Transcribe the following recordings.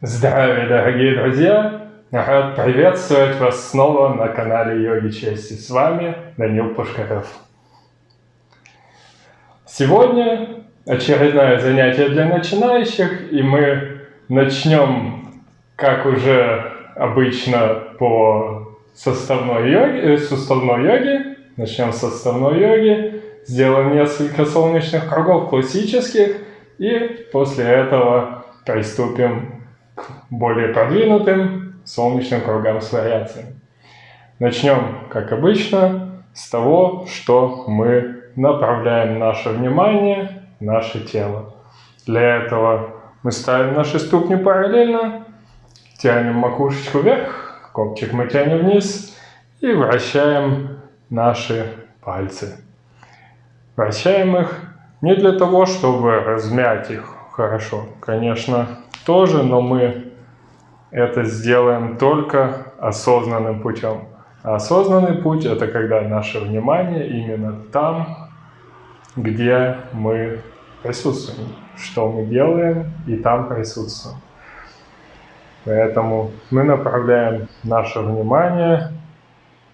Здравия, дорогие друзья! Рад приветствовать вас снова на канале Йоги Чести. С вами Данил Пушкарев. Сегодня очередное занятие для начинающих, и мы начнем, как уже обычно, по составной йоге, э, йоге. Начнем с составной йоги, сделаем несколько солнечных кругов классических, и после этого приступим более продвинутым солнечным кругам с вариациями. Начнем, как обычно, с того, что мы направляем наше внимание, наше тело. Для этого мы ставим наши ступни параллельно, тянем макушечку вверх, копчик мы тянем вниз и вращаем наши пальцы. Вращаем их не для того, чтобы размять их хорошо, конечно, тоже, но мы это сделаем только осознанным путем. А осознанный путь – это когда наше внимание именно там, где мы присутствуем, что мы делаем, и там присутствуем. Поэтому мы направляем наше внимание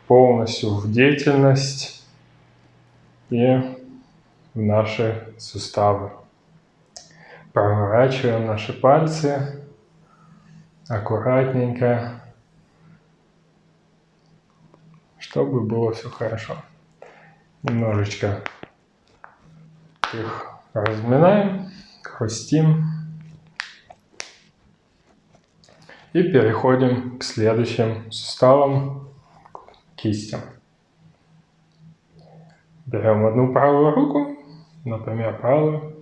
полностью в деятельность и в наши суставы. Проворачиваем наши пальцы аккуратненько, чтобы было все хорошо. Немножечко их разминаем, хрустим. И переходим к следующим суставам, к кистям. Берем одну правую руку, например, правую,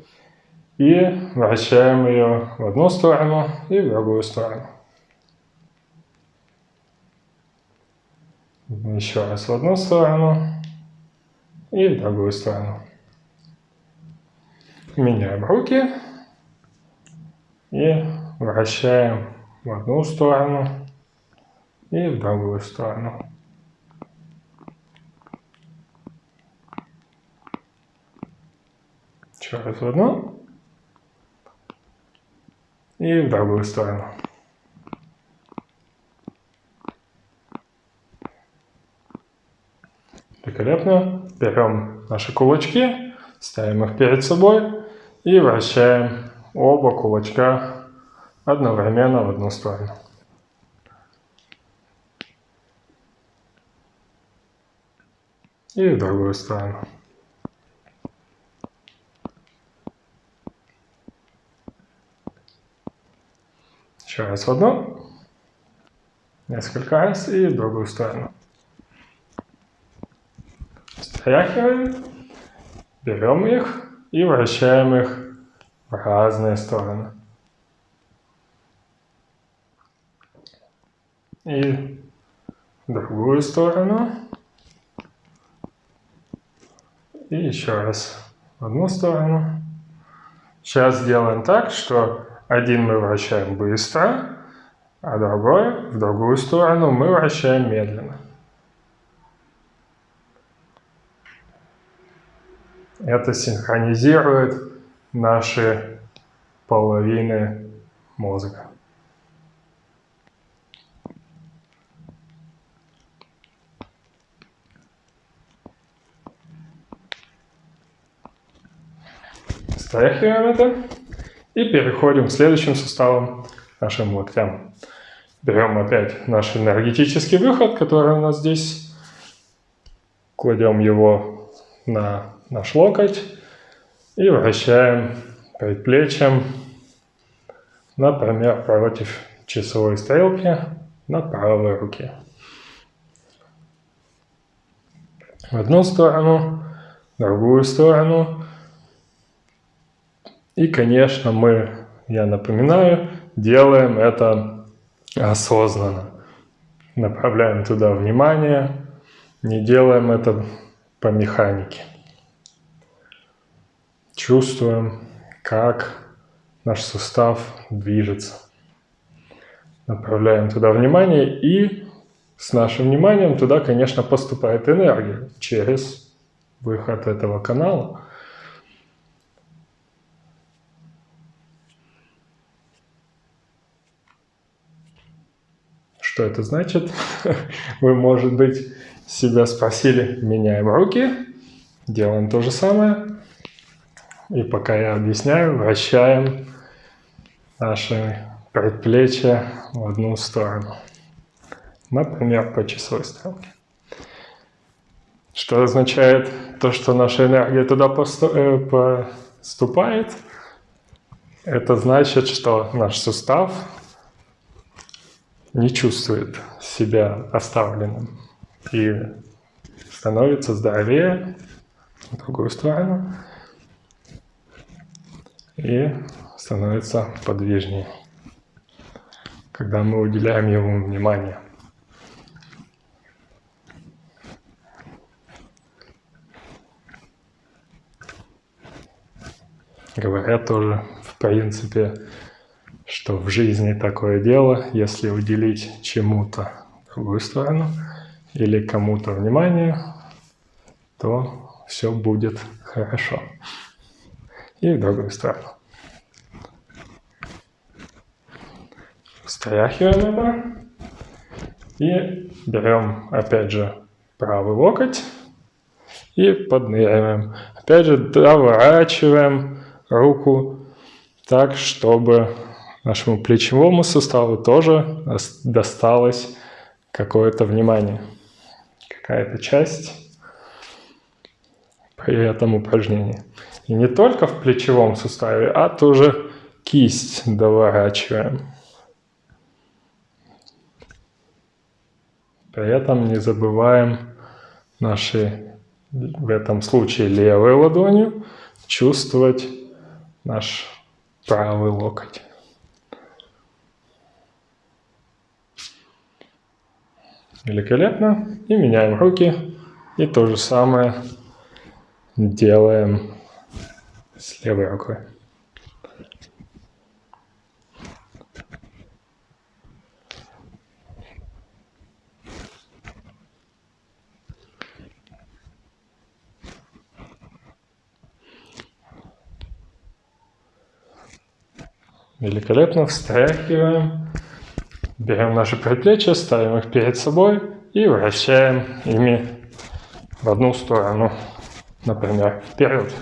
и вращаем ее в одну сторону и в другую сторону. Еще раз в одну сторону и в другую сторону. Меняем руки и вращаем в одну сторону и в другую сторону. Еще раз в одну и в другую сторону. Великолепно. Берем наши кулачки, ставим их перед собой и вращаем оба кулачка одновременно в одну сторону. И в другую сторону. Еще раз в одну, несколько раз и в другую сторону. Стряхиваем, берем их и вращаем их в разные стороны. И в другую сторону. И еще раз в одну сторону. Сейчас сделаем так, что один мы вращаем быстро, а другой в другую сторону мы вращаем медленно. Это синхронизирует наши половины мозга. Стряхиваем это. И переходим к следующим суставам, нашим локтям. Берем опять наш энергетический выход, который у нас здесь. Кладем его на наш локоть и вращаем предплечьем, например, против часовой стрелки на правой руке. В одну сторону, в другую сторону и, конечно, мы, я напоминаю, делаем это осознанно. Направляем туда внимание, не делаем это по механике. Чувствуем, как наш сустав движется. Направляем туда внимание и с нашим вниманием туда, конечно, поступает энергия через выход этого канала. Что это значит? Вы, может быть, себя спросили, меняем руки, делаем то же самое. И пока я объясняю, вращаем наши предплечья в одну сторону. Например, по часовой стрелке. Что означает то, что наша энергия туда э, поступает? Это значит, что наш сустав не чувствует себя оставленным и становится здоровее в другую сторону и становится подвижнее, когда мы уделяем ему внимание. Говорят тоже, в принципе, что в жизни такое дело, если уделить чему-то другую сторону или кому-то внимание, то все будет хорошо. И в другую сторону. Стряхиваем это. И берем, опять же, правый локоть и подныриваем. Опять же, доворачиваем руку так, чтобы нашему плечевому суставу тоже досталось какое-то внимание, какая-то часть при этом упражнении. И не только в плечевом суставе, а тоже кисть доворачиваем. При этом не забываем наши, в этом случае левой ладонью, чувствовать наш правый локоть. Великолепно. И меняем руки. И то же самое делаем с левой рукой. Великолепно встряхиваем Берем наши предплечья, ставим их перед собой и вращаем ими в одну сторону, например, вперед.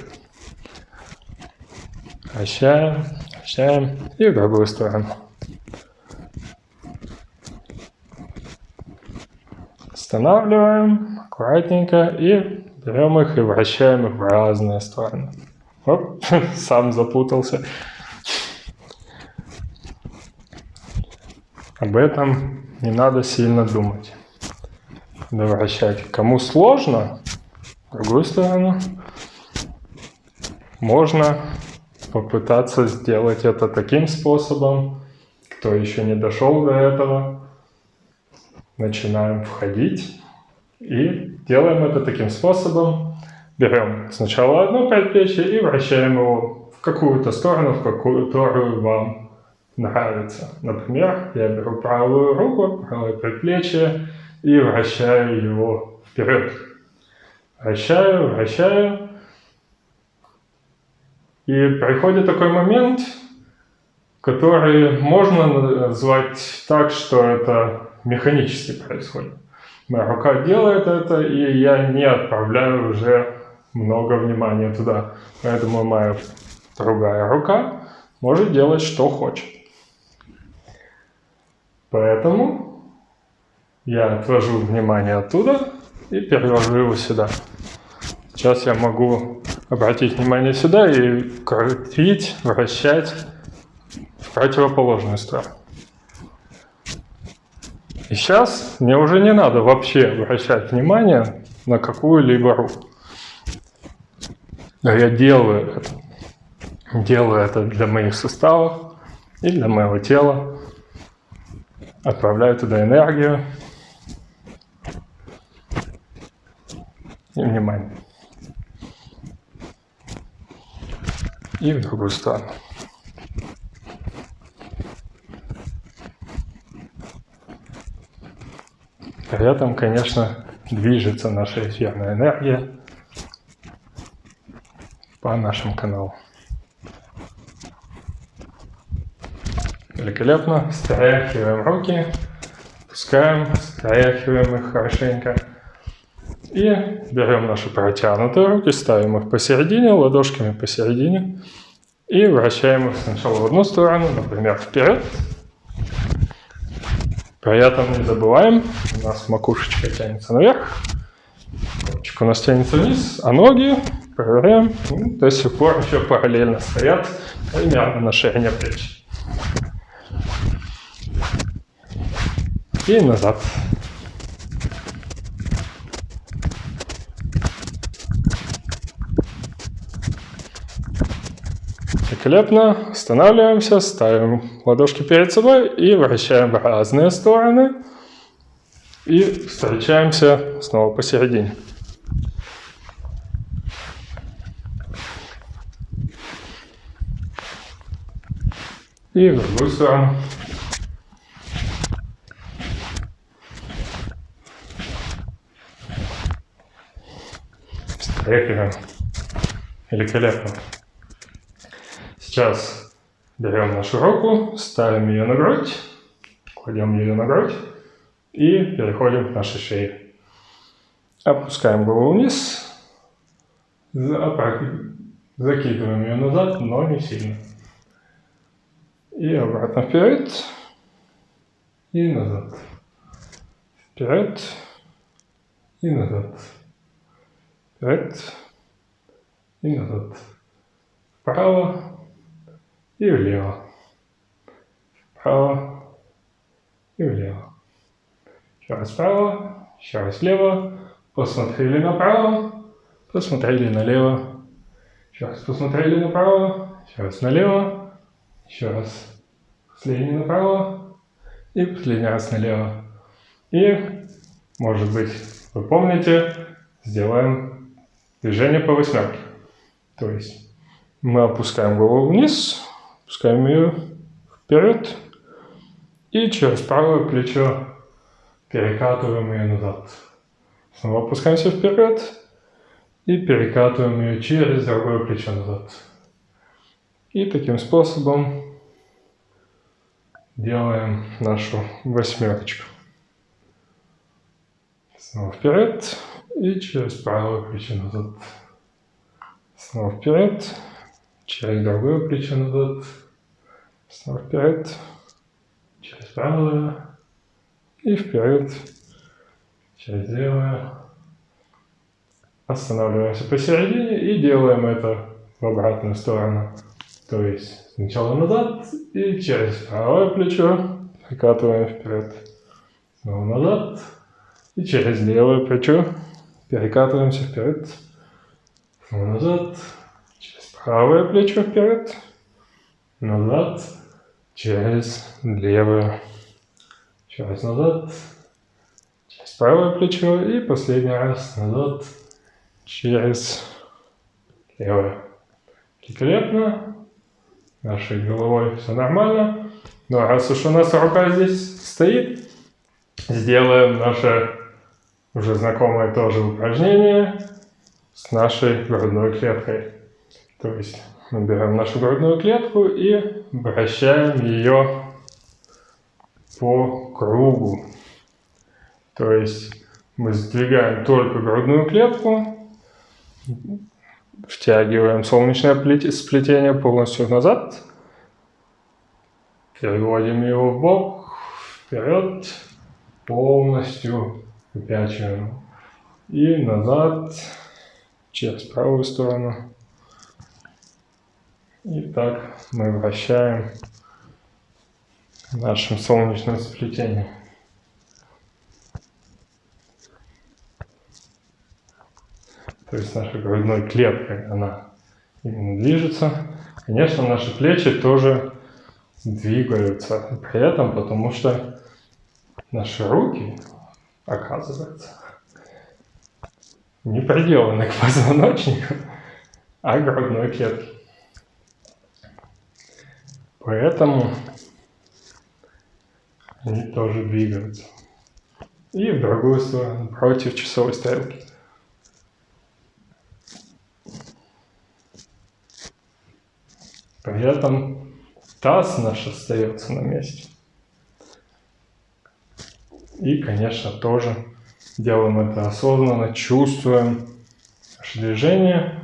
Вращаем, вращаем и в другую сторону. Останавливаем аккуратненько и берем их и вращаем их в разные стороны. Оп, сам запутался. Об этом не надо сильно думать. Вращать. Кому сложно, в другую сторону, можно попытаться сделать это таким способом. Кто еще не дошел до этого, начинаем входить и делаем это таким способом. Берем сначала одно предплечье и вращаем его в какую-то сторону, в которую вам нравится. Например, я беру правую руку, правое предплечье и вращаю его вперед. Вращаю, вращаю. И приходит такой момент, который можно назвать так, что это механически происходит. Моя рука делает это, и я не отправляю уже много внимания туда. Поэтому моя другая рука может делать, что хочет. Поэтому я отвожу внимание оттуда и перевожу его сюда. Сейчас я могу обратить внимание сюда и крутить, вращать в противоположную сторону. И сейчас мне уже не надо вообще обращать внимание на какую-либо руку. Но я делаю это. Делаю это для моих суставов и для моего тела отправляю туда энергию и внимание. И в другую сторону. При этом, конечно, движется наша эфирная энергия по нашему каналу. Великолепно. Стряхиваем руки. Опускаем, стряхиваем их хорошенько. И берем наши протянутые руки, ставим их посередине, ладошками посередине. И вращаем их сначала в одну сторону, например, вперед. При этом не забываем, у нас макушечка тянется наверх, копчик у нас тянется вниз, а ноги проверяем, ну, до сих пор еще параллельно стоят примерно на ширине плеч. И назад. Великолепно. Останавливаемся, ставим ладошки перед собой и вращаем в разные стороны. И встречаемся снова посередине. И в другую сторону. Встряхиваем. Великолепно. Сейчас берем нашу руку, ставим ее на грудь, кладем ее на грудь и переходим к нашей шее. Опускаем голову вниз, закидываем ее назад, но не сильно. И обратно вперед и назад. Вперед и назад. Вперед и назад. Вправо и влево. Вправо и влево. Еще раз вправо, еще раз влево. Посмотрели направо, посмотрели налево. Еще раз посмотрели направо, еще раз налево. Еще раз последний направо и последний раз налево. И, может быть, вы помните, сделаем движение по восьмерке. То есть мы опускаем голову вниз, Пускаем ее вперед. И через правое плечо перекатываем ее назад. Снова опускаемся вперед. И перекатываем ее через другое плечо назад. И таким способом делаем нашу восьмерочку. Снова вперед и через правое плечо назад. Снова вперед через другое плечо назад, снова вперед, через правое и вперед, через левое. Останавливаемся посередине и делаем это в обратную сторону. То есть сначала назад и через правое плечо прикатываем вперед. Снова назад и через левое плечо перекатываемся вперед. Назад правое плечо вперед, назад, через левое, через назад, через правое плечо и последний раз назад, через левое. Великолепно. Нашей головой все нормально. Ну а раз уж у нас рука здесь стоит, сделаем наше уже знакомое тоже упражнение с нашей грудной клеткой. То есть мы берем нашу грудную клетку и вращаем ее по кругу. То есть мы сдвигаем только грудную клетку, втягиваем солнечное сплетение полностью назад, переводим его в бок, вперед, полностью выпячиваем и назад через правую сторону. И так мы вращаем нашим солнечным сплетением. То есть наша грудной клеткой она именно движется. Конечно, наши плечи тоже двигаются при этом, потому что наши руки, оказывается, не приделаны к позвоночнику, а к грудной клетке. Поэтому они тоже двигаются. И в другую сторону, против часовой стрелки. При этом таз наш остается на месте. И, конечно, тоже делаем это осознанно, чувствуем наше движение,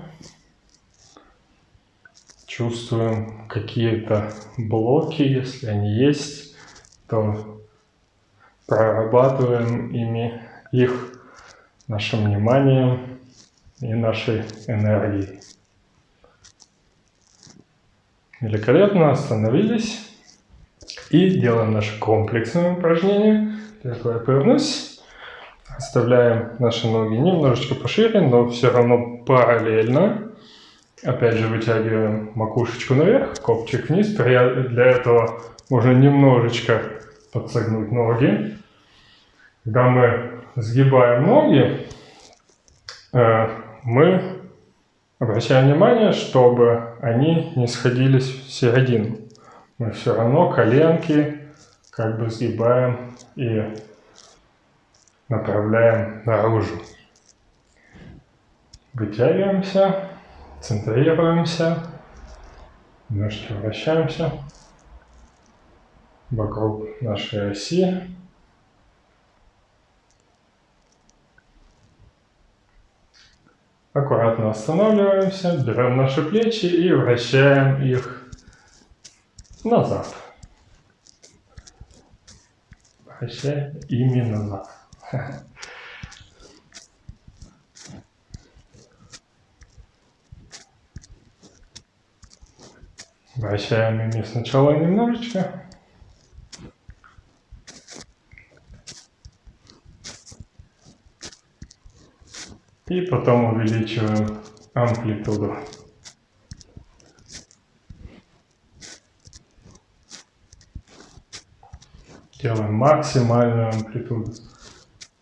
чувствуем какие-то блоки, если они есть, то прорабатываем ими их нашим вниманием и нашей энергией. Великолепно остановились и делаем наше комплексное упражнение. Я повернусь. Оставляем наши ноги немножечко пошире, но все равно параллельно. Опять же вытягиваем макушечку наверх, копчик вниз. Для этого можно немножечко подсогнуть ноги. Когда мы сгибаем ноги, э, мы обращаем внимание, чтобы они не сходились в середину. Мы все равно коленки как бы сгибаем и направляем наружу. Вытягиваемся, центрируемся, немножко вращаемся вокруг нашей оси. Аккуратно останавливаемся, берем наши плечи и вращаем их назад. Вращаем ими назад. Вращаем ими сначала немножечко. И потом увеличиваем амплитуду. Делаем максимальную амплитуду.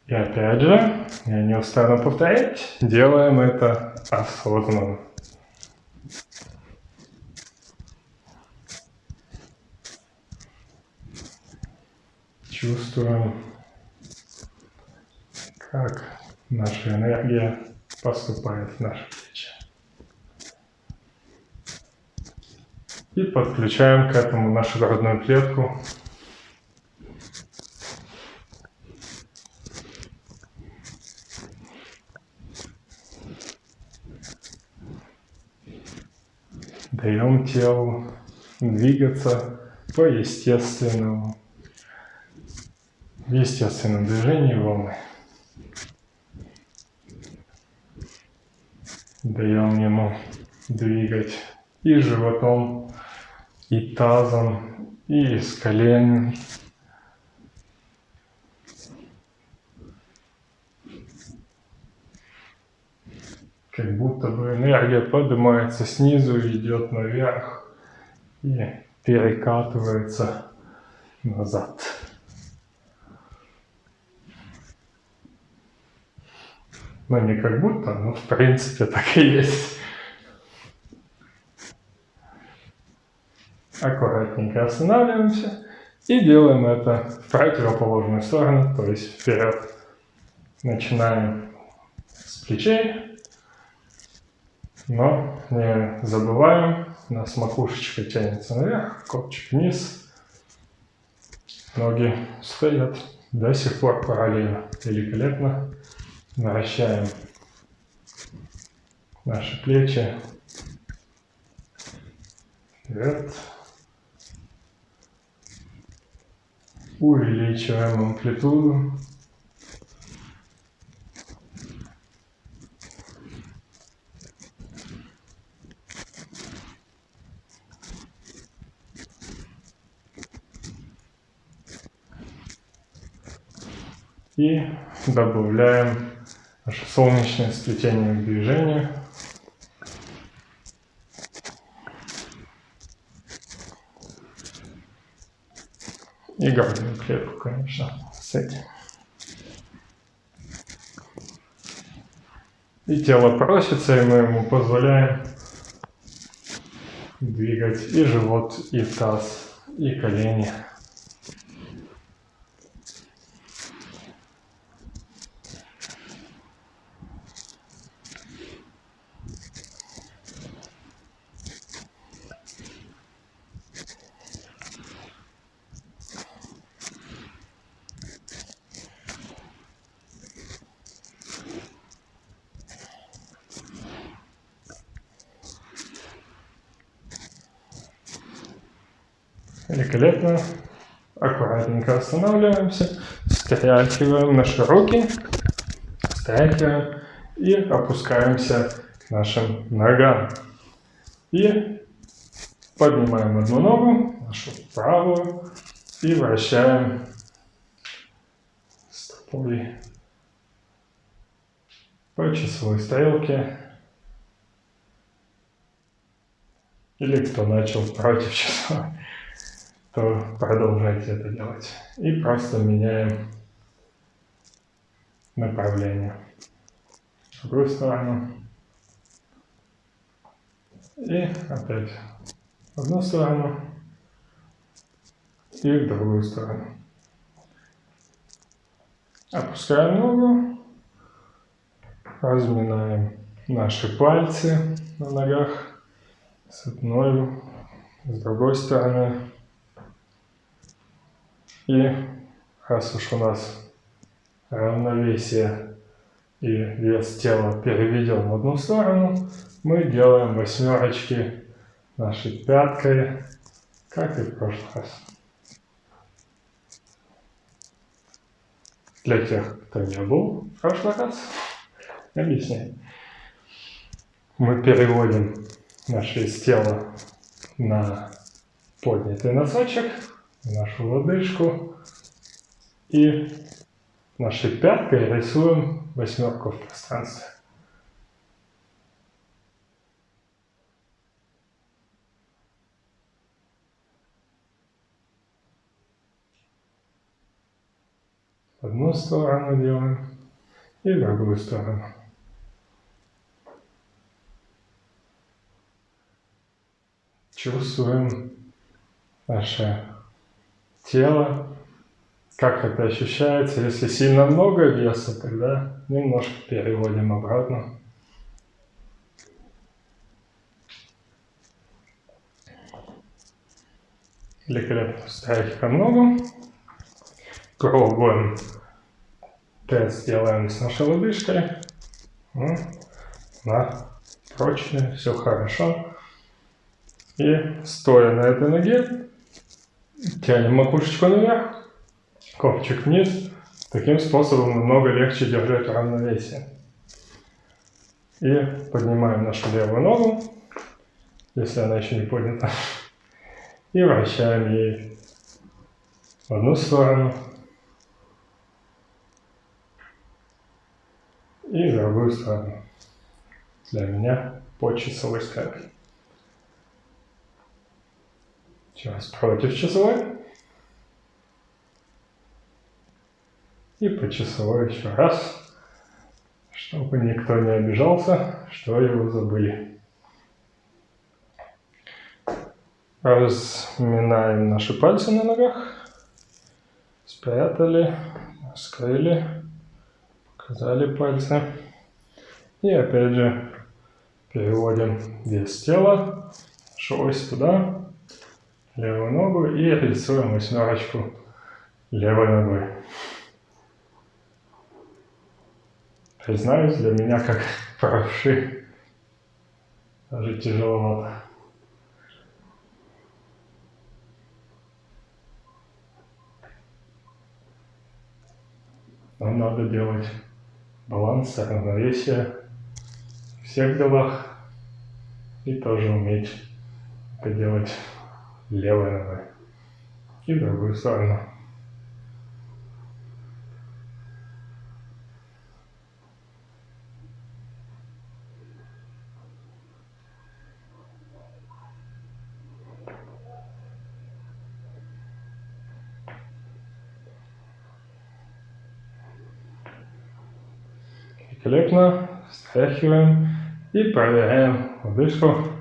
И опять же, я не устану повторять, делаем это осознанно. Чувствуем, как наша энергия поступает в наши плечи. И подключаем к этому нашу грудную клетку. Даем телу двигаться по естественному, в естественном движении волны. даем ему двигать и животом, и тазом, и с колен. Как будто бы энергия поднимается снизу, идет наверх и перекатывается назад. Ну, не как будто, но в принципе так и есть. Аккуратненько останавливаемся и делаем это в противоположную сторону, то есть вперед. Начинаем с плечей, но не забываем, у нас макушечка тянется наверх, копчик вниз, ноги стоят до сих пор параллельно, великолепно. Вращаем наши плечи вперед. Увеличиваем амплитуду. И добавляем наше солнечное сплетение к движению. И грудную клетку, конечно, с этим. И тело просится, и мы ему позволяем двигать и живот, и таз, и колени. Великолепно. Аккуратненько останавливаемся, стряхиваем наши руки, стряхиваем и опускаемся к нашим ногам. И поднимаем одну ногу, нашу правую, и вращаем стопой по часовой стрелке. Или кто начал против часовой, то продолжайте это делать. И просто меняем направление. В другую сторону. И опять в одну сторону и в другую сторону. Опускаем ногу, разминаем наши пальцы на ногах с одной, с другой стороны. И раз уж у нас равновесие и вес тела переведен в одну сторону, мы делаем восьмерочки нашей пяткой, как и в прошлый раз. Для тех, кто не был в прошлый раз, объясняю. Мы переводим наше тело на поднятый носочек, нашу лодыжку и нашей пяткой рисуем восьмерку в пространстве. одну сторону делаем и другую сторону. Чувствуем наше тело, как это ощущается. Если сильно много веса, тогда немножко переводим обратно. Великолепно. Стряхиваем ногу. Пробуем Тест делаем с нашей лодыжкой. Ну, на прочно, все хорошо. И стоя на этой ноге, тянем макушечку наверх, копчик вниз. Таким способом намного легче держать равновесие. И поднимаем нашу левую ногу, если она еще не поднята. И вращаем ей в одну сторону, и в другую сторону. Для меня по часовой стрелке. Сейчас против часовой. И по часовой еще раз, чтобы никто не обижался, что его забыли. Разминаем наши пальцы на ногах. Спрятали, скрыли показали пальцы. И опять же переводим вес тела, ось туда, левую ногу и рисуем восьмерочку левой ногой. Признаюсь, для меня как правши даже тяжеловато. Нам надо делать баланс, равновесие в всех делах и тоже уметь это делать левой ногой и в другую сторону. Великолепно. Стряхиваем и проверяем лодыжку.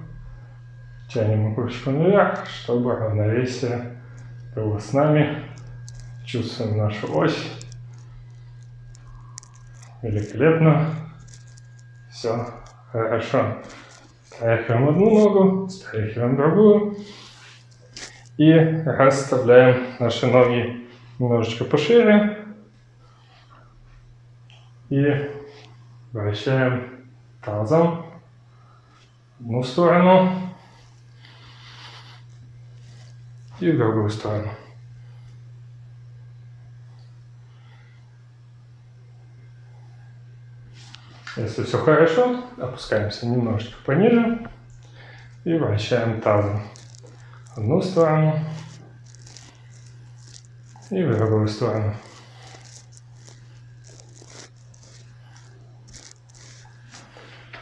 Тянем макушку наверх, чтобы равновесие было с нами. Чувствуем нашу ось. Великолепно. Все хорошо. Стряхиваем одну ногу, стряхиваем другую. И расставляем наши ноги немножечко пошире. И Вращаем тазом в одну сторону. И в другую сторону. Если все хорошо, опускаемся немножечко пониже и вращаем тазом в одну сторону и в другую сторону.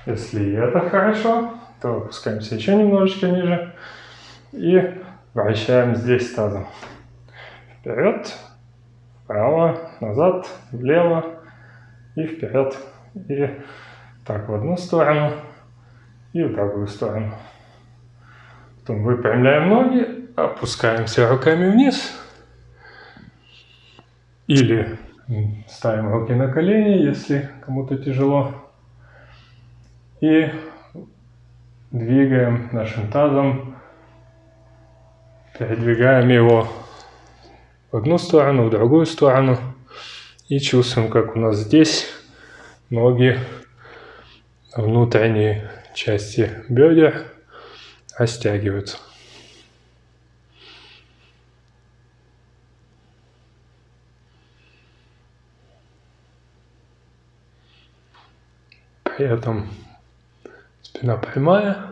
Если это хорошо, то опускаемся еще немножечко ниже и вращаем здесь тазом. Вперед, вправо, назад, влево и вперед. И так в одну сторону и в другую сторону. Потом выпрямляем ноги, опускаемся руками вниз. Или ставим руки на колени, если кому-то тяжело. И двигаем нашим тазом, передвигаем его в одну сторону, в другую сторону. И чувствуем, как у нас здесь ноги, внутренние части бедер растягиваются. При этом спина прямая.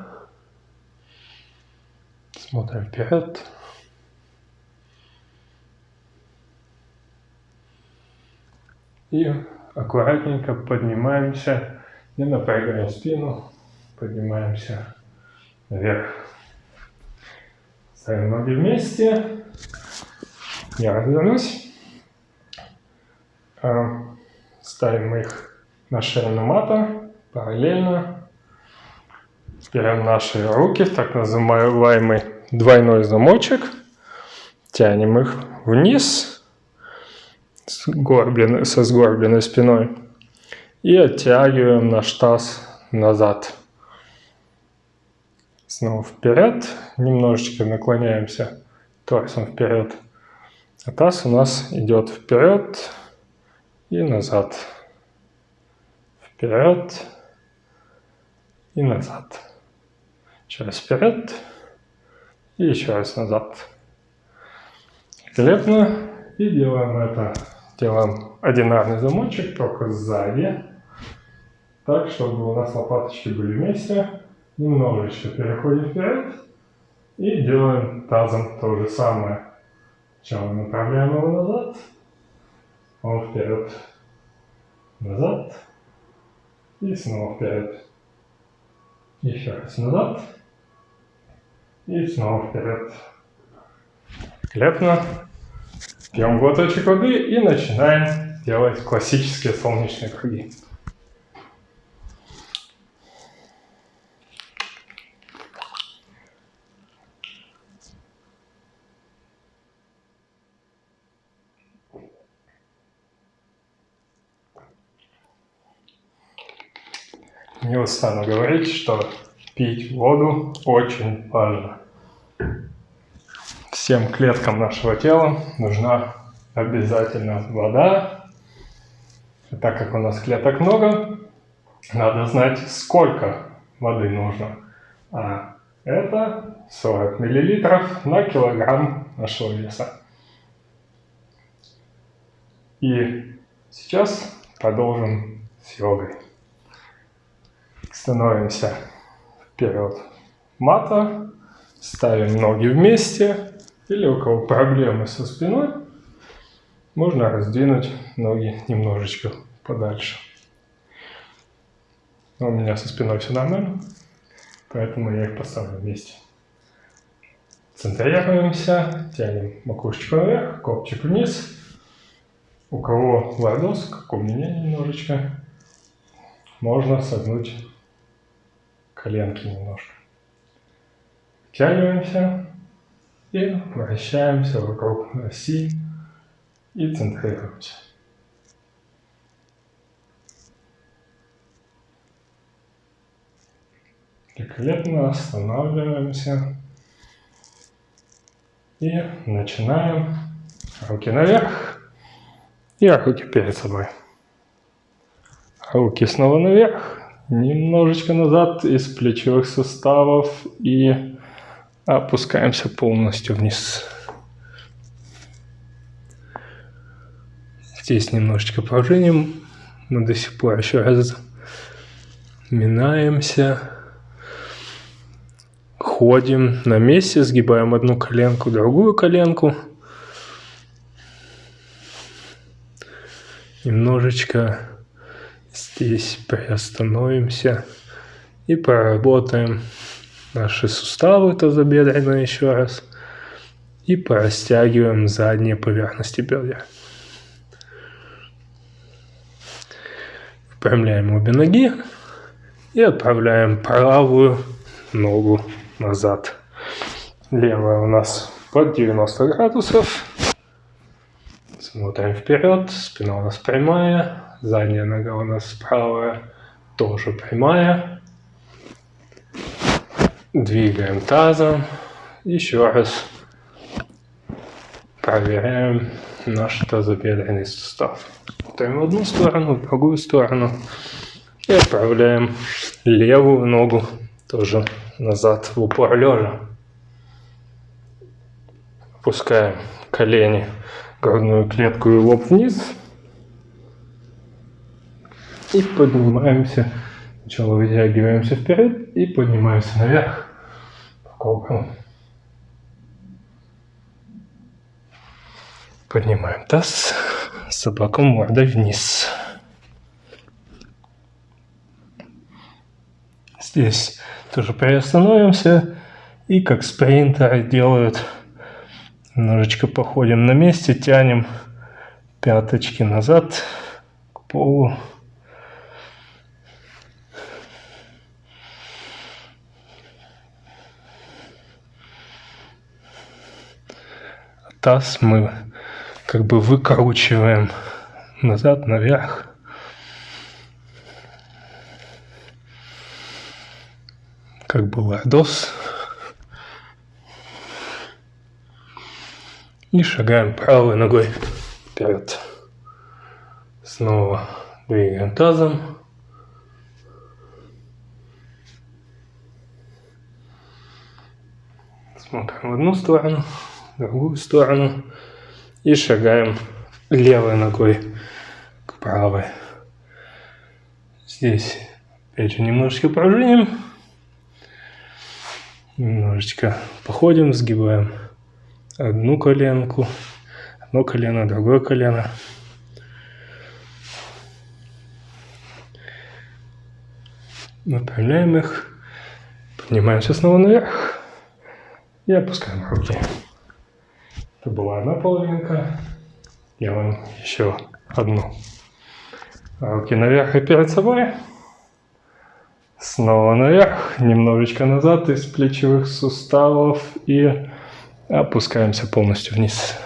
Смотрим вперед. И аккуратненько поднимаемся, не напрягая спину, поднимаемся наверх. Ставим ноги вместе. Я развернусь. А, ставим их на ширину мата, параллельно. Берем наши руки в так называемый двойной замочек. Тянем их вниз сгорбленной, со сгорбленной спиной. И оттягиваем наш таз назад. Снова вперед. Немножечко наклоняемся торсом вперед. А таз у нас идет вперед и назад. Вперед и назад. Еще раз вперед и еще раз назад. Великолепно. И делаем это Делаем одинарный замочек, только сзади. Так, чтобы у нас лопаточки были вместе. Немножечко переходим вперед. И делаем тазом то же самое. Сначала направляем его назад. Он вперед. Назад. И снова вперед. Еще раз назад. И снова вперед. Великолепно. Пьем глоточек воды и начинаем делать классические солнечные круги. Не устану говорить, что пить воду очень важно всем клеткам нашего тела нужна обязательно вода. Так как у нас клеток много, надо знать, сколько воды нужно. А это 40 миллилитров на килограмм нашего веса. И сейчас продолжим с йогой. Становимся вперед мата, ставим ноги вместе, или у кого проблемы со спиной, можно раздвинуть ноги немножечко подальше. Но у меня со спиной все нормально, поэтому я их поставлю вместе. Центрируемся, тянем макушечку наверх, копчик вниз. У кого лордоз, как у меня немножечко, можно согнуть коленки немножко. Тягиваемся. И вращаемся вокруг оси и центрируемся. Великолепно останавливаемся и начинаем руки наверх и руки перед собой. Руки снова наверх, немножечко назад из плечевых суставов и опускаемся полностью вниз. Здесь немножечко пружиним, мы до сих пор еще раз минаемся, ходим на месте, сгибаем одну коленку, другую коленку. Немножечко здесь приостановимся и проработаем наши суставы тазобедренные еще раз и порастягиваем задние поверхности бедер. Выпрямляем обе ноги и отправляем правую ногу назад. Левая у нас под 90 градусов. Смотрим вперед, спина у нас прямая, задняя нога у нас правая тоже прямая. Двигаем тазом. Еще раз проверяем наш тазобедренный сустав. Смотрим в одну сторону, в другую сторону. И отправляем левую ногу тоже назад в упор лежа. Опускаем колени, грудную клетку и лоб вниз. И поднимаемся. Сначала вытягиваемся вперед и поднимаемся наверх по кругу. Поднимаем таз, собаку мордой вниз. Здесь тоже приостановимся и как спринтеры делают, немножечко походим на месте, тянем пяточки назад к полу. Таз мы как бы выкручиваем назад, наверх. как бы лордос. И шагаем правой ногой вперед. Снова двигаем тазом. Смотрим в одну сторону, другую сторону. И шагаем левой ногой к правой. Здесь опять же немножечко пружиним. Немножечко походим, сгибаем одну коленку, одно колено, другое колено. Выпрямляем их, поднимаемся снова наверх и опускаем руки. Это была одна половинка. Делаем еще одну. Руки наверх и перед собой. Снова наверх, немножечко назад из плечевых суставов и опускаемся полностью вниз.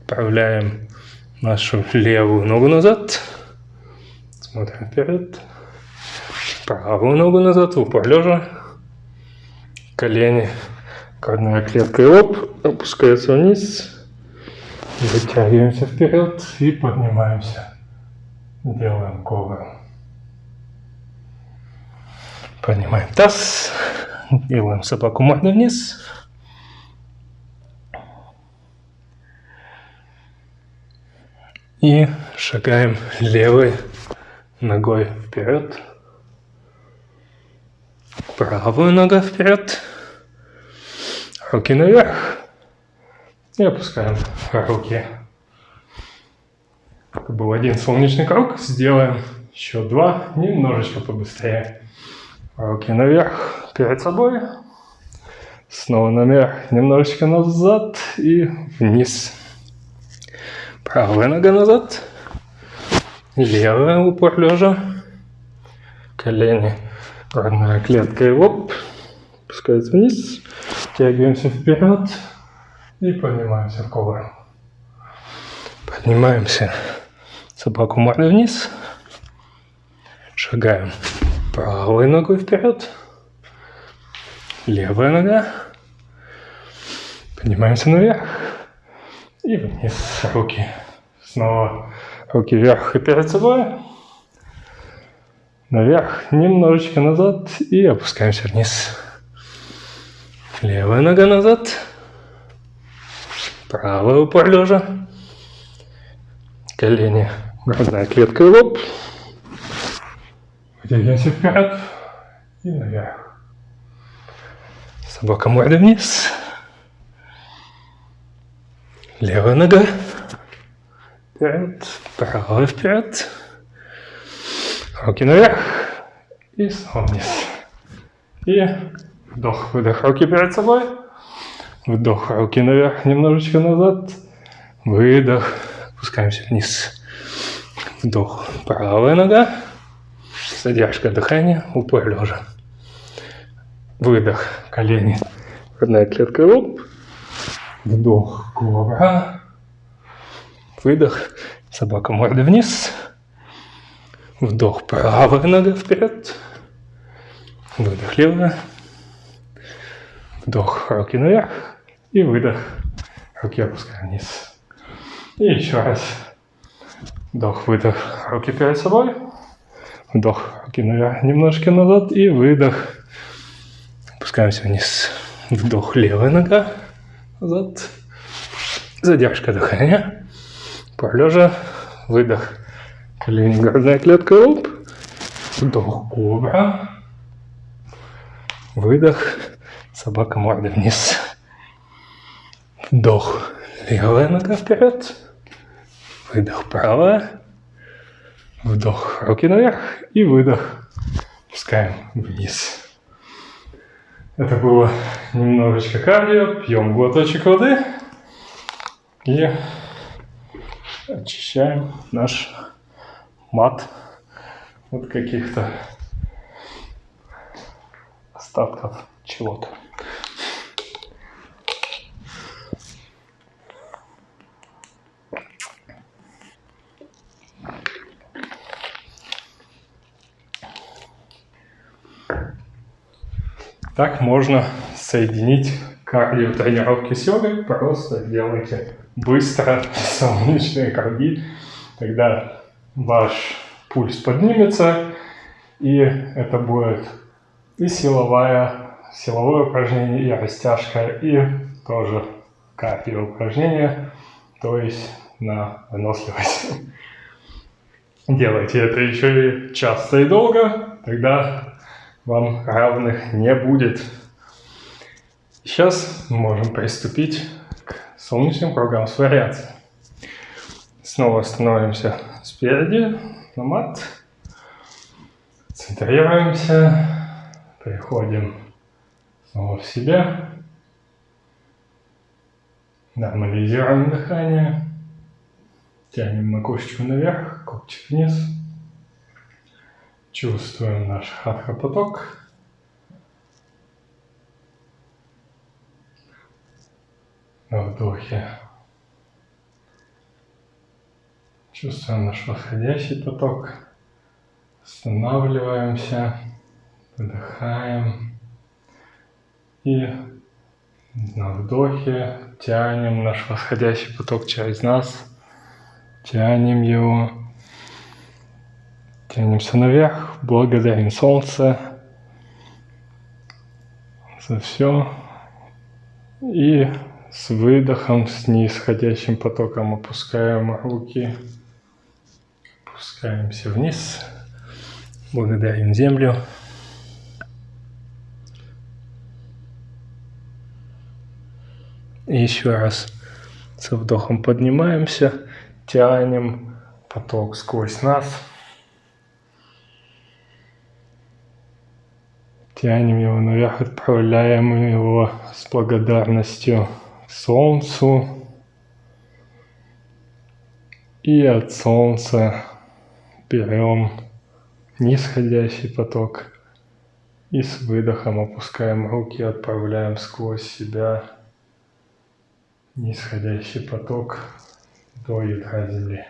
Отправляем нашу левую ногу назад. Смотрим вперед. Правую ногу назад, в упор лежа. Колени, грудная клетка и лоб опускается вниз. Вытягиваемся вперед и поднимаемся. Делаем ковром. Поднимаем таз, делаем собаку мордой вниз. И шагаем левой ногой вперед. Правую ногу вперед. Руки наверх. И опускаем руки. Это был один солнечный круг. Сделаем еще два. Немножечко побыстрее. Руки наверх, перед собой. Снова наверх, немножечко назад и вниз. Правая нога назад. Левая упор лежа. Колени, грудная клетка и лоб. Опускается вниз. Тягиваемся вперед и поднимаемся в ковру. Поднимаемся. Собаку мордой вниз. Шагаем Правой ногой вперед. Левая нога. Поднимаемся наверх. И вниз руки. Снова руки вверх и перед собой. Наверх, немножечко назад и опускаемся вниз. Левая нога назад. Правая упор лежа. колени, грудная клетка и лоб. Вытягиваемся вперед и наверх. Собака морда вниз. Левая нога. Вперед, правая вперед. Руки наверх. И снова вниз. И вдох, выдох, руки перед собой. Вдох, руки наверх, немножечко назад. Выдох, опускаемся вниз. Вдох, правая нога. Задержка дыхания, упор лежа. Выдох, колени, грудная клетка, лоб. Вдох, кобра. Выдох, собака морда вниз. Вдох, правая нога вперед. Выдох, левая. Вдох, руки наверх. И выдох, руки опускаем вниз. И еще раз. Вдох, выдох, руки перед собой. Вдох, руки наверх, немножко назад. И выдох. Опускаемся вниз. Вдох, левая нога назад. Задержка дыхания. Полежа. Выдох. Колени, клетка, лоб. Вдох, кобра. Выдох. Собака морда вниз. Вдох. Левая нога вперед. Выдох правая. Вдох. Руки наверх. И выдох. Пускаем вниз. Это было немножечко кардио. Пьем глоточек воды. И очищаем наш мат от каких-то остатков чего-то. Так можно соединить кардио тренировки с йогой. Просто делайте быстро солнечные круги. Тогда ваш пульс поднимется, и это будет и силовая, силовое упражнение, и растяжка, и тоже кардио упражнение, то есть на выносливость. Делайте это еще и часто и долго, тогда вам равных не будет. Сейчас мы можем приступить к солнечным кругам с вариацией. Снова становимся спереди на мат. Центрируемся. Приходим снова в себя. Нормализируем дыхание. Тянем макушечку наверх, копчик вниз. Чувствуем наш хатха-поток. На вдохе. Чувствуем наш восходящий поток. Останавливаемся, вдыхаем и на вдохе тянем наш восходящий поток через нас, тянем его Тянемся наверх, благодарим Солнце за все. И с выдохом, с нисходящим потоком опускаем руки, опускаемся вниз, благодарим Землю. И еще раз со вдохом поднимаемся, тянем поток сквозь нас. Тянем его наверх, отправляем его с благодарностью к Солнцу. И от Солнца берем нисходящий поток и с выдохом опускаем руки, отправляем сквозь себя нисходящий поток до ядра Земли.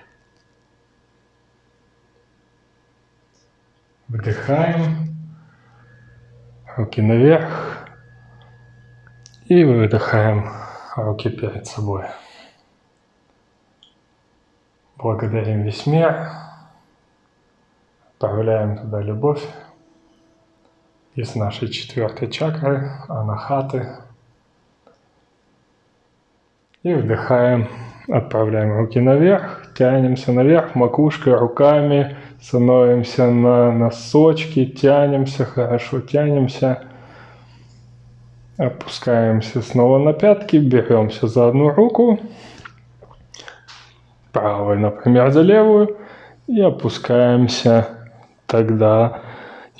Вдыхаем руки наверх и выдыхаем руки перед собой. Благодарим весь мир, отправляем туда любовь из нашей четвертой чакры, анахаты. И вдыхаем отправляем руки наверх, тянемся наверх, макушкой, руками, становимся на носочки, тянемся, хорошо тянемся. Опускаемся снова на пятки, беремся за одну руку, правой, например, за левую, и опускаемся тогда,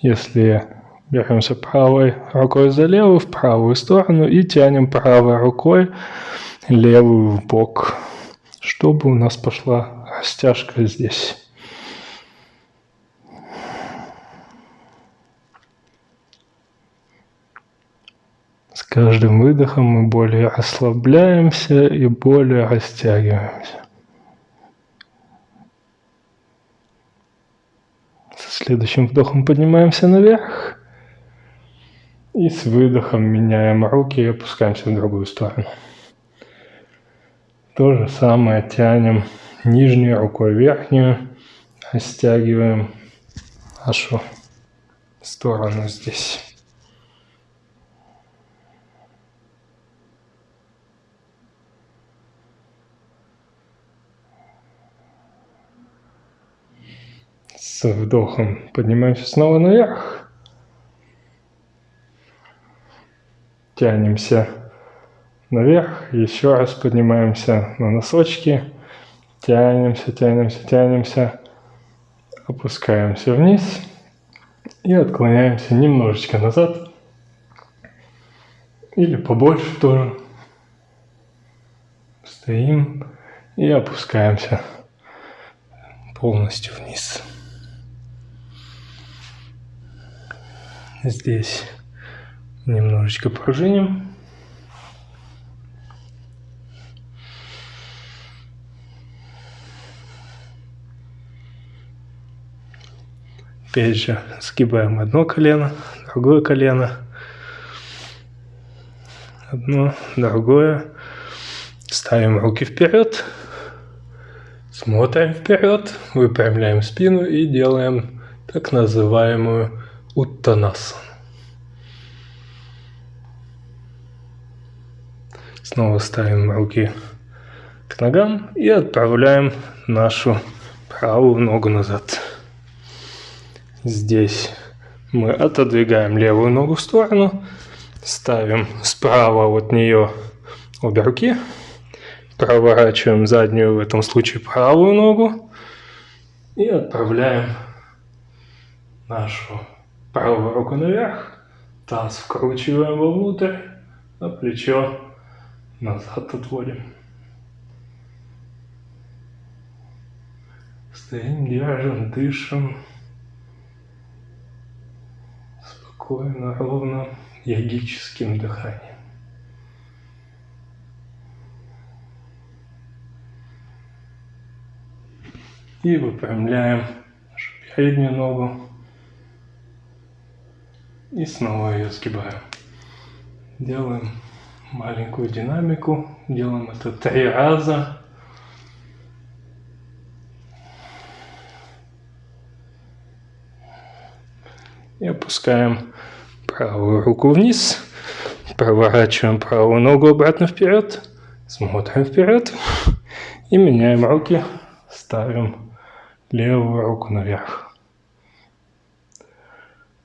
если беремся правой рукой за левую в правую сторону и тянем правой рукой левую в бок, чтобы у нас пошла растяжка здесь. Каждым выдохом мы более расслабляемся и более растягиваемся. Со следующим вдохом поднимаемся наверх. И с выдохом меняем руки и опускаемся в другую сторону. То же самое тянем нижней рукой верхнюю, растягиваем нашу сторону здесь. Вдохом поднимаемся снова наверх. тянемся наверх, еще раз поднимаемся на носочки, тянемся, тянемся, тянемся, опускаемся вниз и отклоняемся немножечко назад или побольше тоже. Стоим и опускаемся полностью вниз. Здесь Немножечко пружиним. Опять же, сгибаем одно колено, другое колено. Одно, другое. Ставим руки вперед. Смотрим вперед, выпрямляем спину и делаем так называемую уттанасану. Снова ставим руки к ногам и отправляем нашу правую ногу назад. Здесь мы отодвигаем левую ногу в сторону, ставим справа от нее обе руки, проворачиваем заднюю, в этом случае правую ногу и отправляем нашу правую руку наверх, таз вкручиваем вовнутрь, а плечо назад отводим. Стоим, держим, дышим. Спокойно, ровно, йогическим дыханием. И выпрямляем нашу переднюю ногу. И снова ее сгибаем. Делаем маленькую динамику. Делаем это три раза. И опускаем правую руку вниз. Проворачиваем правую ногу обратно вперед. Смотрим вперед. И меняем руки. Ставим левую руку наверх.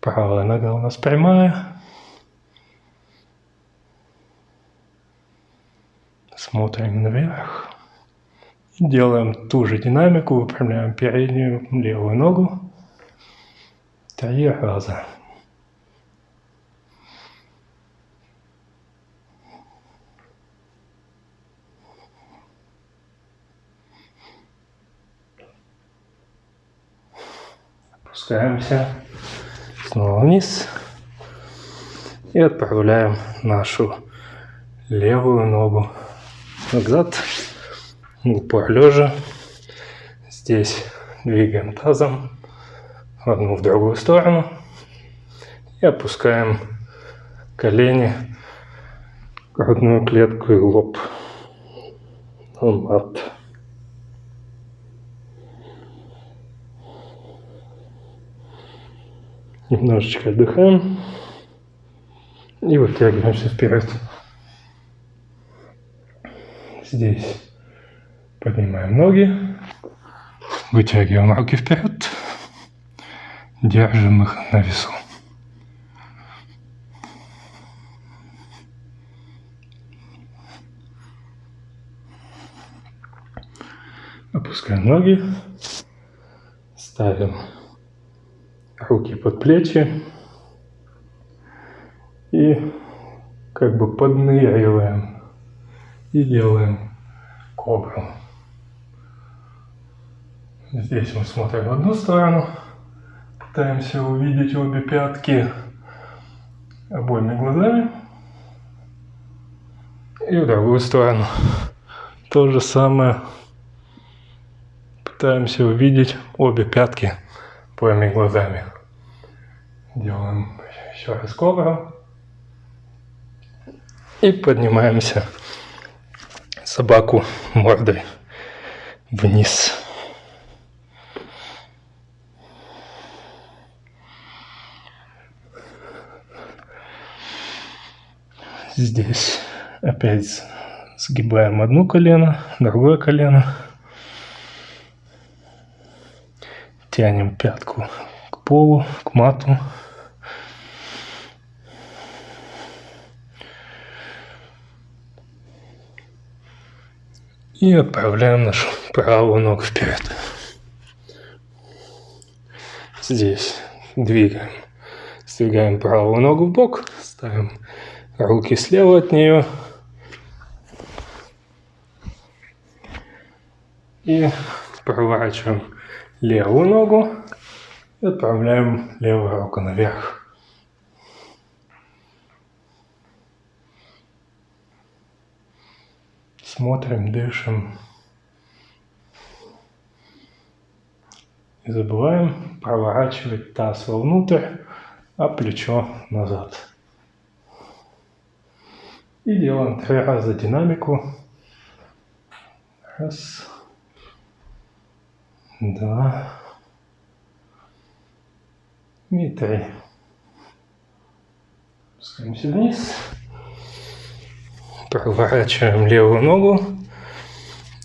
Правая нога у нас прямая. Смотрим наверх. Делаем ту же динамику, выпрямляем переднюю левую ногу. Три раза. Опускаемся снова вниз. И отправляем нашу левую ногу назад, упор лежа. Здесь двигаем тазом в одну в другую сторону. И опускаем колени, грудную клетку и лоб. На Немножечко отдыхаем и вытягиваемся вперед здесь Поднимаем ноги, вытягиваем руки вперед, держим их на весу. Опускаем ноги, ставим руки под плечи и как бы подныриваем и делаем кобру. Здесь мы смотрим в одну сторону, пытаемся увидеть обе пятки обоими глазами. И в другую сторону. То же самое. Пытаемся увидеть обе пятки обоими глазами. Делаем еще раз кобру. И поднимаемся собаку мордой вниз. Здесь опять сгибаем одно колено, другое колено. Тянем пятку к полу, к мату. И отправляем нашу правую ногу вперед. Здесь двигаем. Сдвигаем правую ногу в бок, ставим руки слева от нее. И проворачиваем левую ногу и отправляем левую руку наверх. Смотрим, дышим. Не забываем проворачивать таз вовнутрь, а плечо назад. И делаем три раза динамику. Раз. Два. И три. Спускаемся вниз. Проворачиваем левую ногу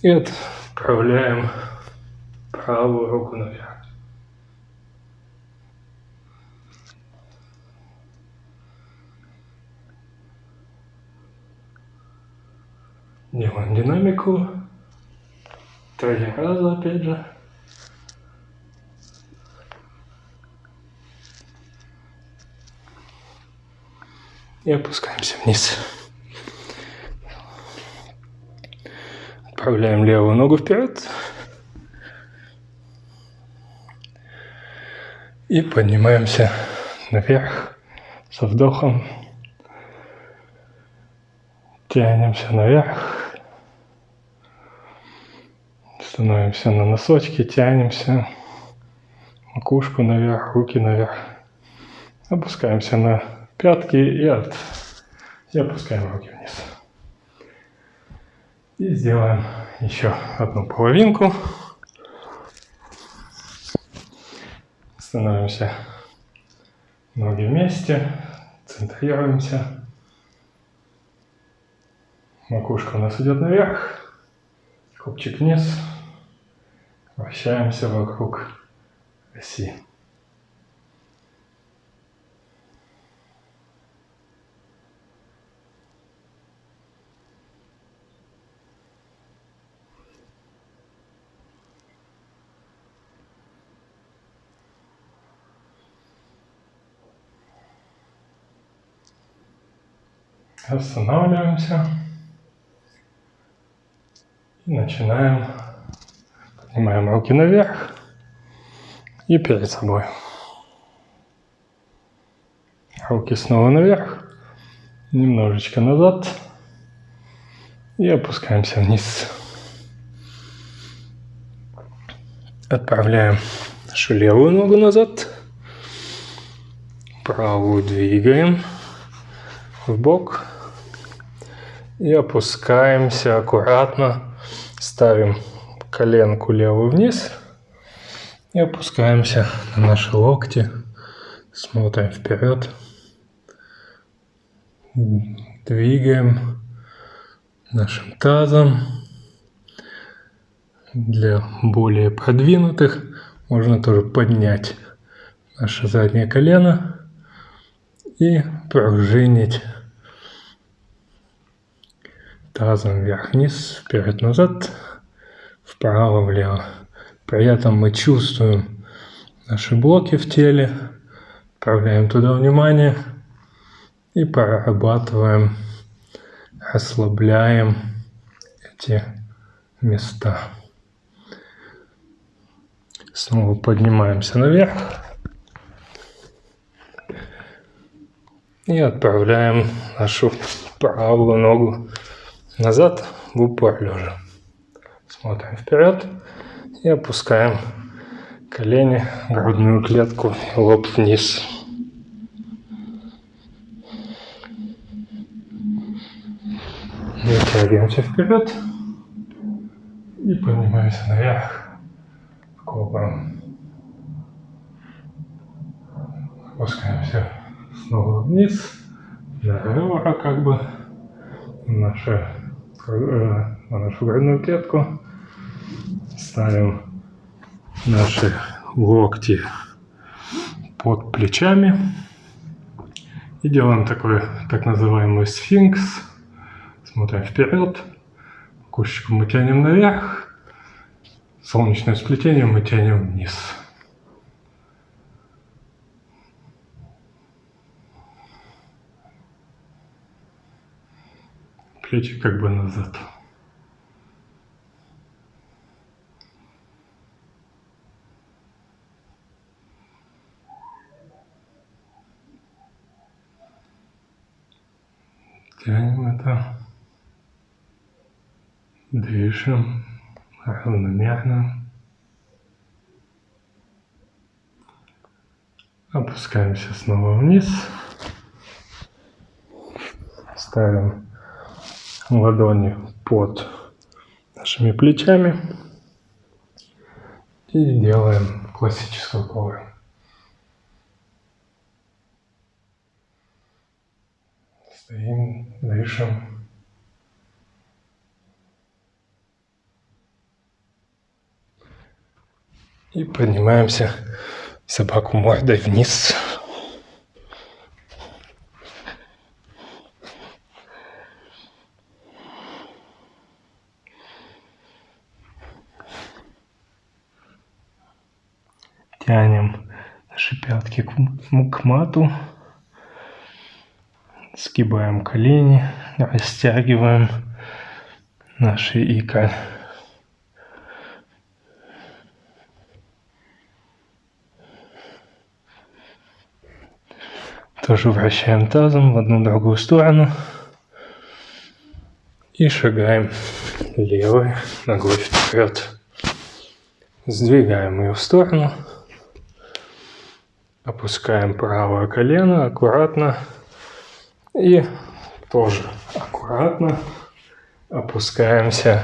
и отправляем правую руку наверх. Делаем динамику. Три раза опять же. И опускаемся вниз. Отправляем левую ногу вперед. И поднимаемся наверх со вдохом. Тянемся наверх. Становимся на носочки, тянемся. Макушку наверх, руки наверх. Опускаемся на пятки и, от... и опускаем руки вниз. И сделаем еще одну половинку. Становимся ноги вместе, центрируемся. Макушка у нас идет наверх, копчик вниз. Вращаемся вокруг оси. Останавливаемся. И начинаем. Поднимаем руки наверх. И перед собой. Руки снова наверх, немножечко назад. И опускаемся вниз. Отправляем нашу левую ногу назад, правую двигаем. В бок и опускаемся аккуратно, ставим коленку левую вниз и опускаемся на наши локти, смотрим вперед, двигаем нашим тазом, Для более продвинутых можно тоже поднять наше заднее колено и пружинить тазом вверх-вниз, вперед-назад, вправо-влево. При этом мы чувствуем наши блоки в теле, направляем туда внимание и прорабатываем, ослабляем эти места. Снова поднимаемся наверх. И отправляем нашу правую ногу назад в упор лежа. Смотрим вперед и опускаем колени, грудную клетку и лоб вниз. Вытягиваемся вперед и поднимаемся наверх кобром. Опускаемся снова вниз, на ребра как бы, наша, э, на нашу грудную клетку. Ставим наши локти под плечами и делаем такой так называемый сфинкс. Смотрим вперед, кошечку мы тянем наверх, солнечное сплетение мы тянем вниз. Плечи как бы назад. Тянем это. Дышим равномерно. Опускаемся снова вниз. Ставим ладони под нашими плечами. И делаем классическую ковру. Стоим, дышим. И поднимаемся собаку мордой вниз. Тянем наши пятки к, к мату. Сгибаем колени, растягиваем наши икры. Тоже вращаем тазом в одну другую сторону. И шагаем левой ногой вперед. Сдвигаем ее в сторону. Опускаем правое колено аккуратно. И тоже аккуратно опускаемся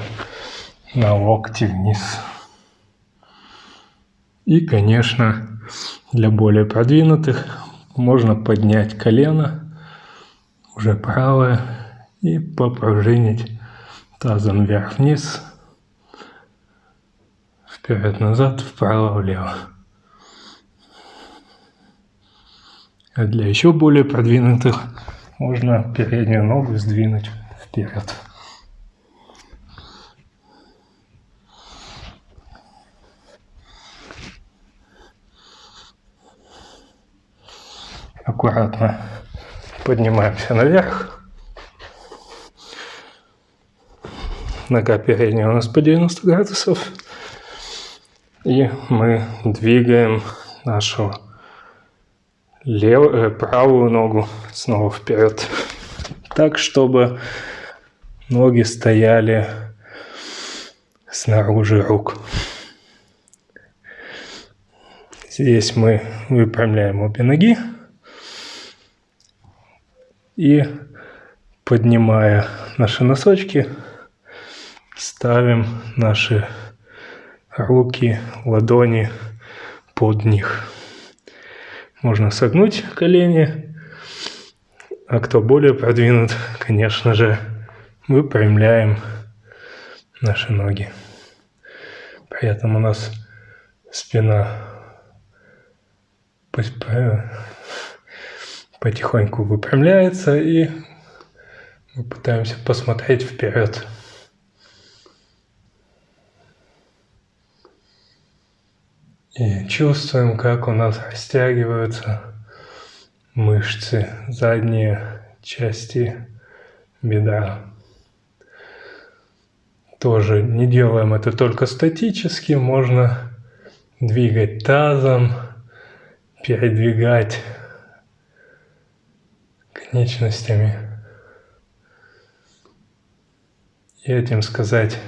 на локти вниз. И, конечно, для более продвинутых можно поднять колено, уже правое, и попружинить тазом вверх-вниз, вперед-назад, вправо-влево. А для еще более продвинутых можно переднюю ногу сдвинуть вперед. аккуратно поднимаемся наверх. Нога передняя у нас по 90 градусов. И мы двигаем нашу левую, э, правую ногу снова вперед. Так, чтобы ноги стояли снаружи рук. Здесь мы выпрямляем обе ноги и поднимая наши носочки, ставим наши руки, ладони под них. Можно согнуть колени, а кто более продвинут, конечно же, выпрямляем наши ноги. При этом у нас спина потихоньку выпрямляется, и мы пытаемся посмотреть вперед. И чувствуем, как у нас растягиваются мышцы, задние части бедра. Тоже не делаем это только статически, можно двигать тазом, передвигать конечностями. И этим сказать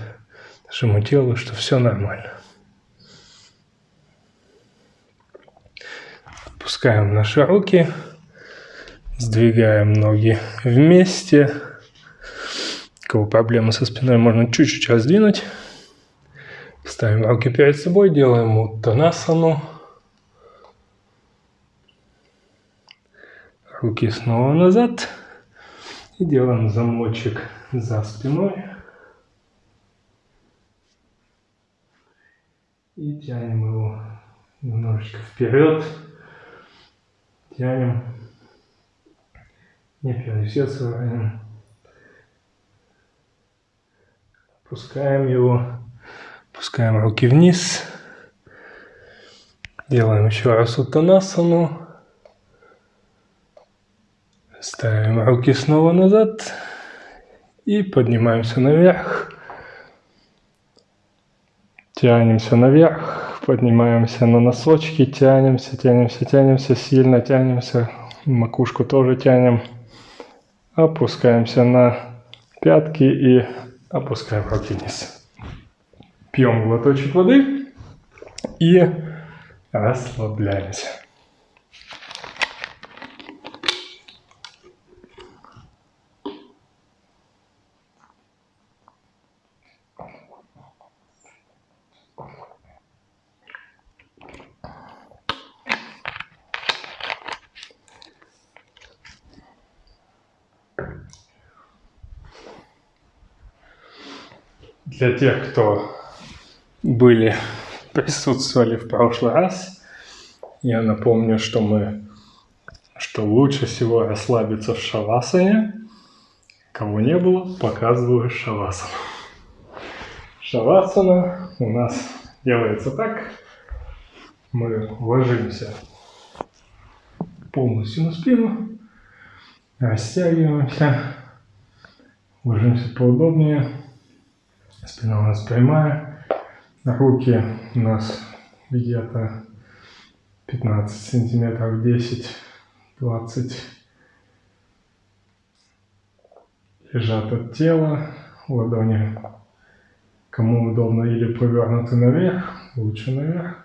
нашему телу, что все нормально. Опускаем наши руки, сдвигаем ноги вместе. Кого проблемы со спиной, можно чуть-чуть раздвинуть. Ставим руки перед собой, делаем уттанасану. Руки снова назад. И делаем замочек за спиной. И тянем его немножечко вперед. Тянем. Не пересесываем. Опускаем его. Опускаем руки вниз. Делаем еще раз утанасану. Ставим руки снова назад и поднимаемся наверх. Тянемся наверх, поднимаемся на носочки, тянемся, тянемся, тянемся, сильно тянемся, макушку тоже тянем. Опускаемся на пятки и опускаем руки вниз. Пьем глоточек воды и расслабляемся. Для тех, кто были, присутствовали в прошлый раз, я напомню, что мы, что лучше всего расслабиться в шавасане. Кого не было, показываю шавасану. Шавасана у нас делается так. Мы ложимся полностью на спину, растягиваемся, ложимся поудобнее, Спина у нас прямая. Руки у нас где-то 15 сантиметров, 10-20 лежат от тела. Ладони, кому удобно, или повернуты наверх, лучше наверх.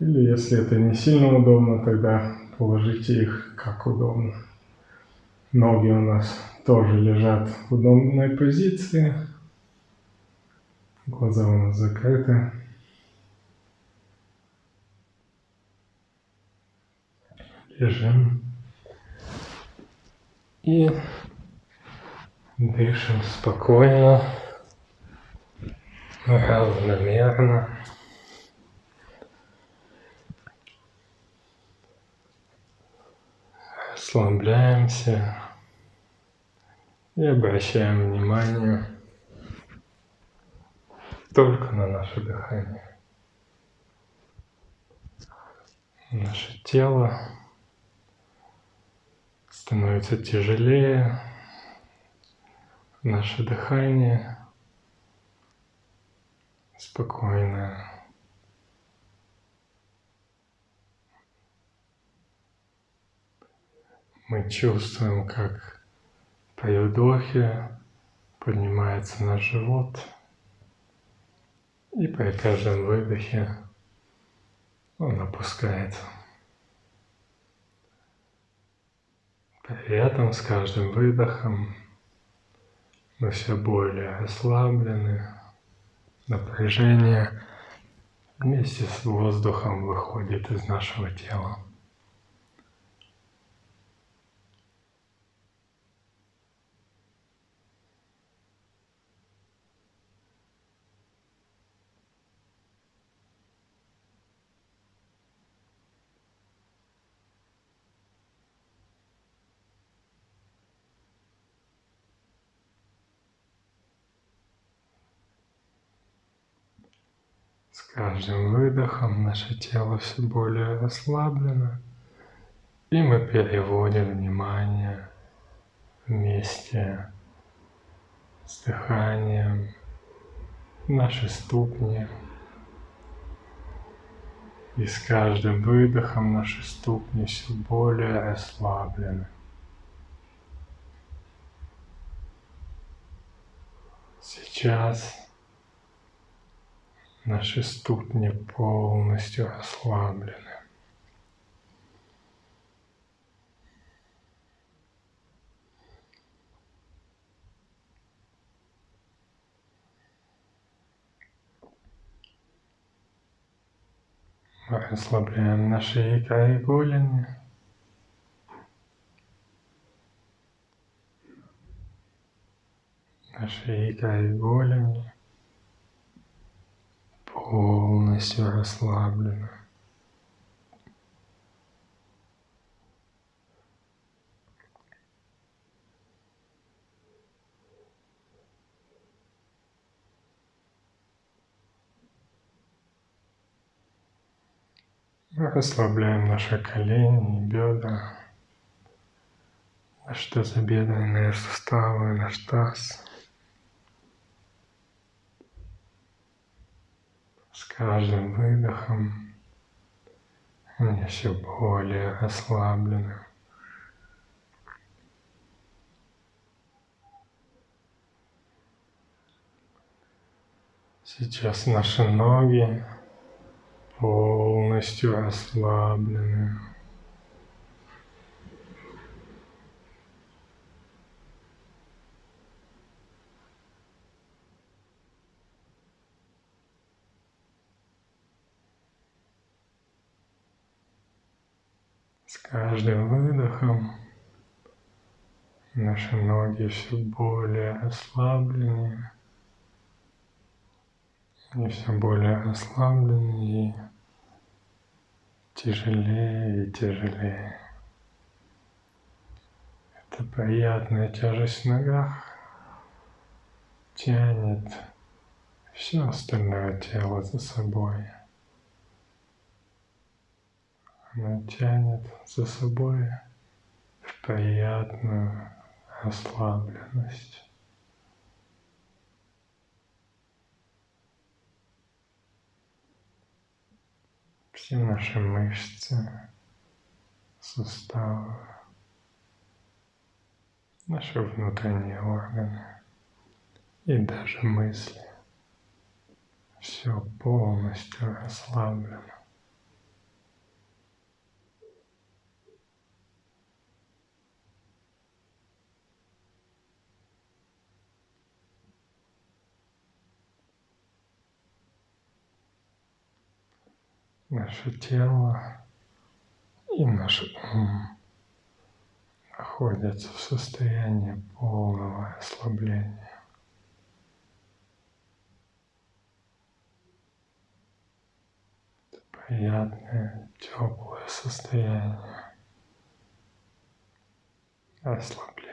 Или если это не сильно удобно, тогда положите их как удобно. Ноги у нас тоже лежат в удобной позиции. Глаза у нас закрыты. Лежим. И дышим спокойно, равномерно. Расслабляемся и обращаем внимание только на наше дыхание. Наше тело становится тяжелее, наше дыхание спокойное. Мы чувствуем, как при вдохе поднимается наш живот – и при каждом выдохе он опускается. При этом с каждым выдохом мы все более расслаблены, напряжение вместе с воздухом выходит из нашего тела. С каждым выдохом наше тело все более расслаблено, и мы переводим внимание вместе с дыханием наши ступни. И с каждым выдохом наши ступни все более расслаблены. Сейчас наши ступни полностью расслаблены. Расслабляем наши икры и голени. Наши икры и голени полностью расслаблены. Мы расслабляем наши колени, бедра, наши тазобедренные суставы, наш таз. С каждым выдохом они все более расслаблены. Сейчас наши ноги полностью расслаблены. Каждым выдохом наши ноги все более расслаблены и все более расслаблены и тяжелее и тяжелее. Это приятная тяжесть в ногах тянет все остальное тело за собой. Она тянет за собой в приятную расслабленность. все наши мышцы, суставы, наши внутренние органы и даже мысли. Все полностью расслаблено. Наше тело и наш ум находятся в состоянии полного расслабления. Это приятное, теплое состояние расслабления.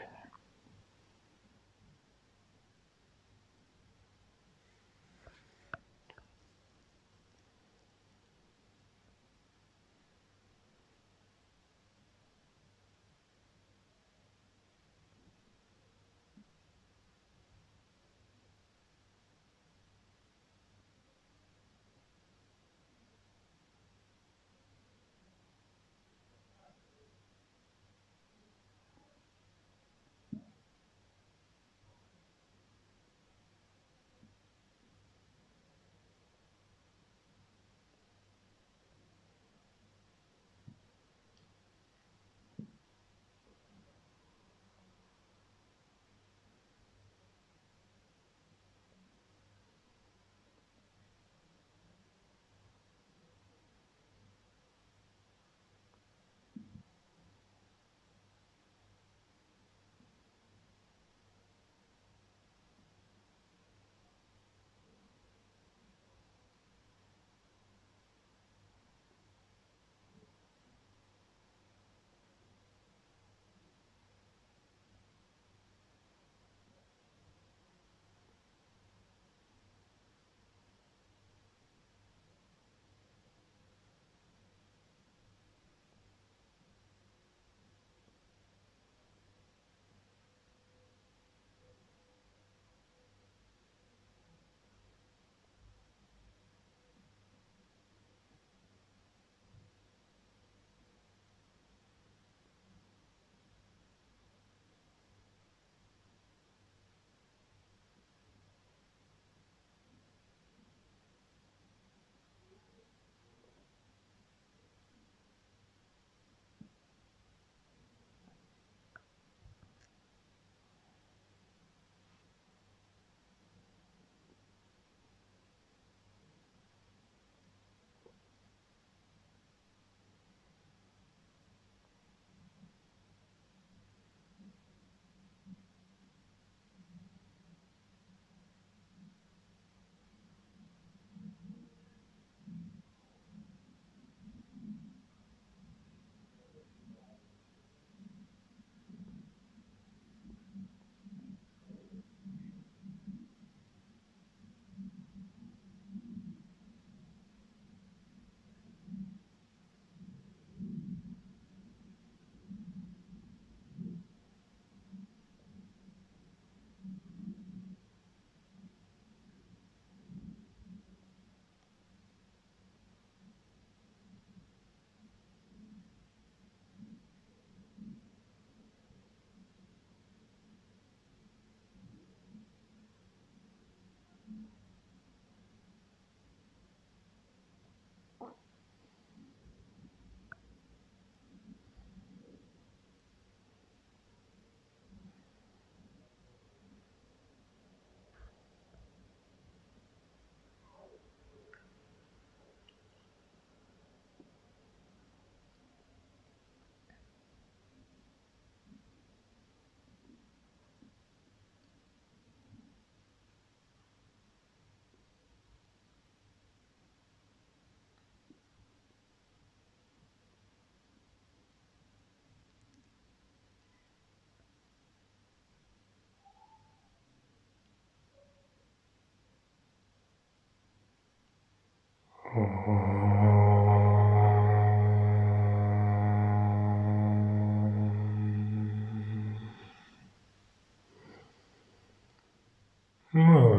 Мы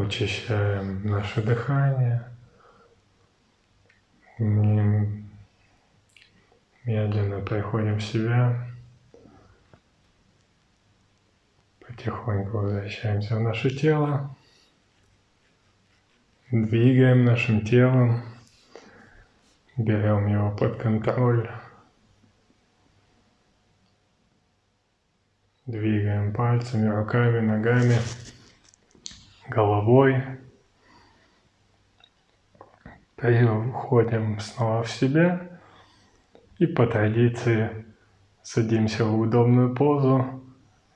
очищаем наше дыхание. Медленно приходим в себя. Потихоньку возвращаемся в наше тело. Двигаем нашим телом. Берем его под контроль. Двигаем пальцами, руками, ногами, головой. Переходим снова в себя. И по традиции садимся в удобную позу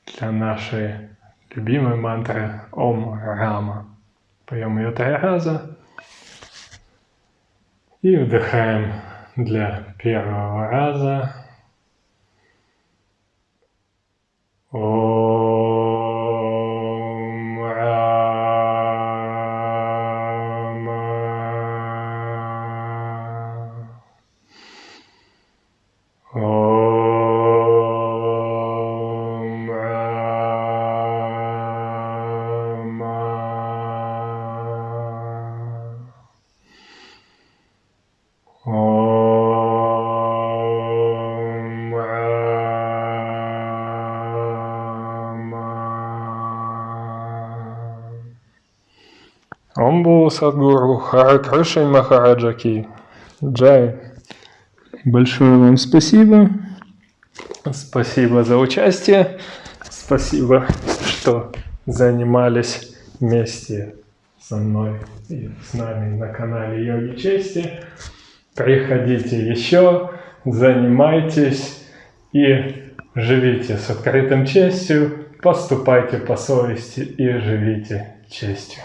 для нашей любимой мантры Ом Рама. Поем ее три раза. И вдыхаем для первого раза. О Садгуру Харакришай Махараджаки. Джай. Большое вам спасибо. Спасибо за участие. Спасибо, что занимались вместе со мной и с нами на канале Йоги Чести. Приходите еще, занимайтесь и живите с открытым честью, поступайте по совести и живите честью.